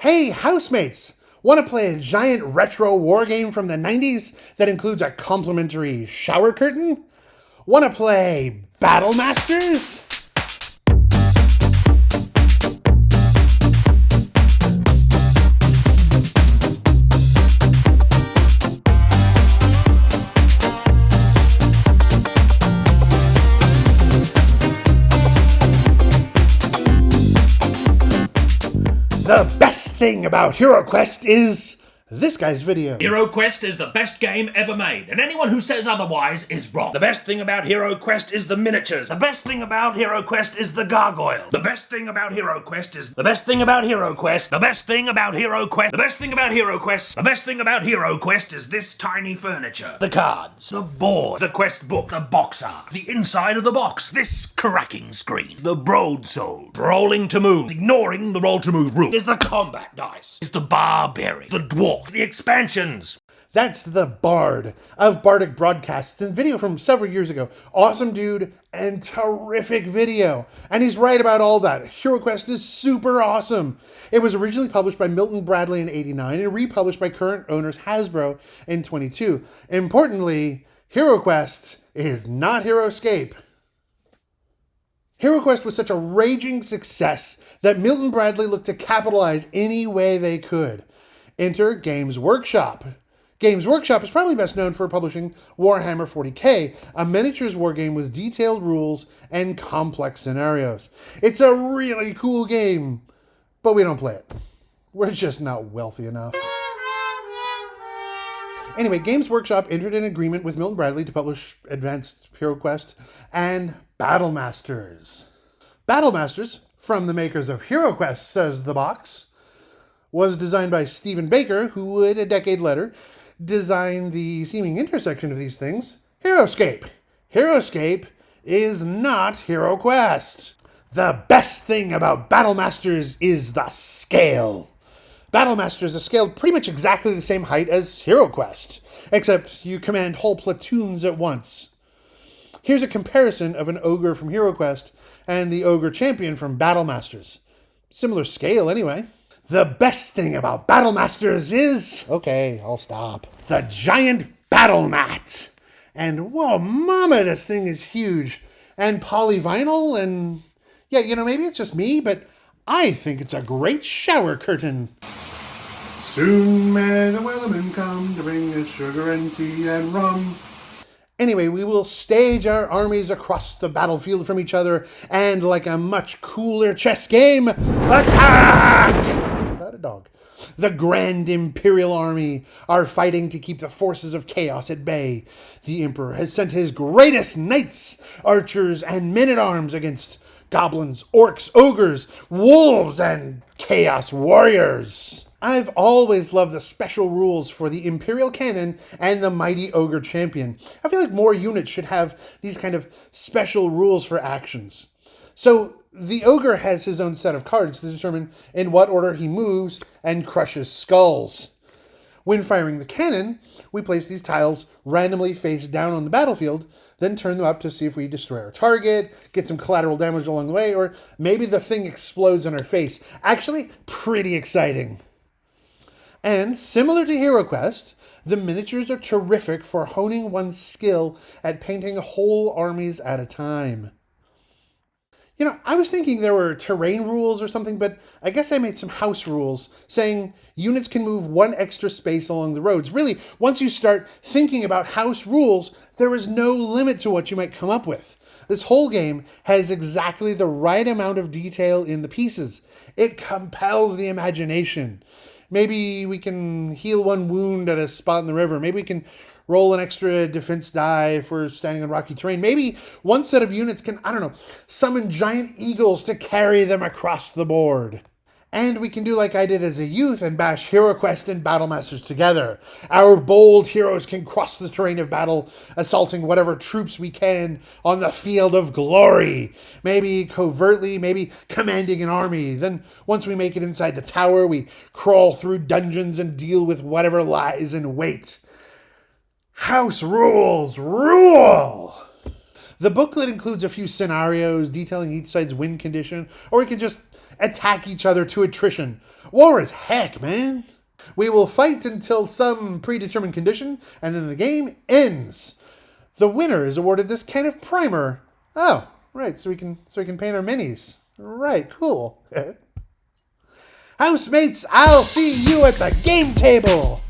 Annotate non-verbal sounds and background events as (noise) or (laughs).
Hey, housemates! Want to play a giant retro war game from the 90s that includes a complimentary shower curtain? Want to play Battle Masters? Thing about HeroQuest is this guy's video. HeroQuest is the best game ever made, and anyone who says otherwise is wrong. The best thing about HeroQuest is the miniatures. The best thing about HeroQuest is the gargoyle. The best thing about HeroQuest is the best thing about HeroQuest. The best thing about HeroQuest. The best thing about HeroQuest. The best thing about HeroQuest is this tiny furniture. The cards, the board, the quest book, the box art, the inside of the box, this cracking screen, the broadsword, rolling to move, ignoring the roll to move rule, is the combat dice, is the barbarian, the dwarf, the expansions. That's the Bard of Bardic Broadcasts and video from several years ago. Awesome dude and terrific video. And he's right about all that. HeroQuest is super awesome. It was originally published by Milton Bradley in 89 and republished by current owners Hasbro in 22. Importantly, HeroQuest is not HeroScape. HeroQuest was such a raging success that Milton Bradley looked to capitalize any way they could. Enter Games Workshop. Games Workshop is probably best known for publishing Warhammer 40k, a miniatures war game with detailed rules and complex scenarios. It's a really cool game, but we don't play it. We're just not wealthy enough. Anyway, Games Workshop entered an agreement with Milton Bradley to publish Advanced HeroQuest and Battle Masters. Battle Masters, from the makers of HeroQuest, says the box, was designed by Stephen Baker, who would, a decade later, design the seeming intersection of these things, HeroScape. HeroScape is not HeroQuest. The best thing about Battle Masters is the scale. Battle Masters is scaled pretty much exactly the same height as HeroQuest, except you command whole platoons at once. Here's a comparison of an ogre from HeroQuest and the ogre champion from Battle Masters. Similar scale, anyway. The best thing about Battle Masters is. Okay, I'll stop. The giant battle mat. And whoa, mama, this thing is huge. And polyvinyl, and yeah, you know, maybe it's just me, but I think it's a great shower curtain. Soon may the Wellerman come to bring us sugar and tea and rum. Anyway, we will stage our armies across the battlefield from each other, and like a much cooler chess game, attack! A dog. The Grand Imperial Army are fighting to keep the forces of chaos at bay. The Emperor has sent his greatest knights, archers, and men at arms against goblins, orcs, ogres, wolves, and chaos warriors. I've always loved the special rules for the Imperial Cannon and the Mighty Ogre Champion. I feel like more units should have these kind of special rules for actions. So the ogre has his own set of cards to determine in what order he moves and crushes skulls. When firing the cannon, we place these tiles randomly face down on the battlefield, then turn them up to see if we destroy our target, get some collateral damage along the way, or maybe the thing explodes on our face. Actually, pretty exciting. And similar to HeroQuest, the miniatures are terrific for honing one's skill at painting whole armies at a time. You know, I was thinking there were terrain rules or something, but I guess I made some house rules saying units can move one extra space along the roads. Really, once you start thinking about house rules, there is no limit to what you might come up with. This whole game has exactly the right amount of detail in the pieces. It compels the imagination. Maybe we can heal one wound at a spot in the river. Maybe we can roll an extra defense die if we're standing on rocky terrain. Maybe one set of units can, I don't know, summon giant eagles to carry them across the board. And we can do like I did as a youth and bash HeroQuest and Battle Masters together. Our bold heroes can cross the terrain of battle, assaulting whatever troops we can on the field of glory. Maybe covertly, maybe commanding an army. Then, once we make it inside the tower, we crawl through dungeons and deal with whatever lies in wait. House rules rule! The booklet includes a few scenarios detailing each side's win condition, or we can just attack each other to attrition. War is heck, man. We will fight until some predetermined condition, and then the game ends. The winner is awarded this kind of primer. Oh, right, so we can so we can paint our minis. Right, cool. (laughs) Housemates, I'll see you at the game table.